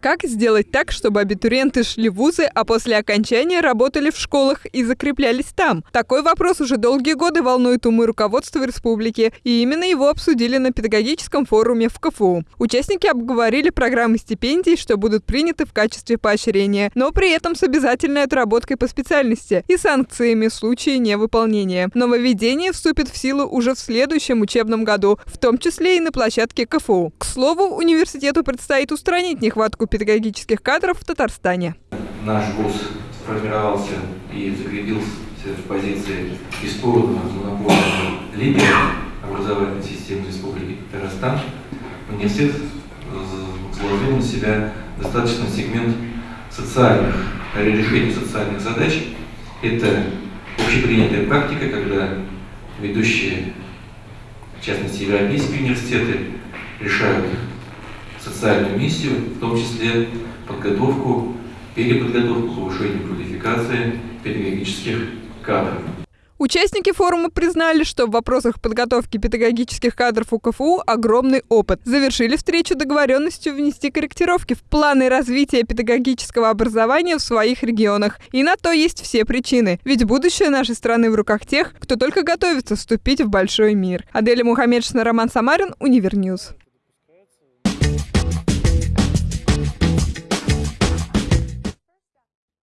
Как сделать так, чтобы абитуриенты шли в вузы, а после окончания работали в школах и закреплялись там? Такой вопрос уже долгие годы волнует умы руководства республики, и именно его обсудили на педагогическом форуме в КФУ. Участники обговорили программы стипендий, что будут приняты в качестве поощрения, но при этом с обязательной отработкой по специальности и санкциями в случае невыполнения. Нововведение вступит в силу уже в следующем учебном году, в том числе и на площадке КФУ. К слову, университету предстоит устранить нехватку педагогических кадров в Татарстане. Наш вуз сформировался и закрепился в позиции бесспорного монопольного лидера образовательной системы Республики Татарстан. Университет заложил на себя достаточно сегмент социальных, решения социальных задач. Это общепринятая практика, когда ведущие, в частности, европейские университеты, решают социальную миссию, в том числе подготовку, переподготовку, повышение квалификации педагогических кадров. Участники форума признали, что в вопросах подготовки педагогических кадров у КФУ огромный опыт. Завершили встречу договоренностью внести корректировки в планы развития педагогического образования в своих регионах. И на то есть все причины. Ведь будущее нашей страны в руках тех, кто только готовится вступить в большой мир. Аделя Мухаммедшина, Роман Самарин, Univer News.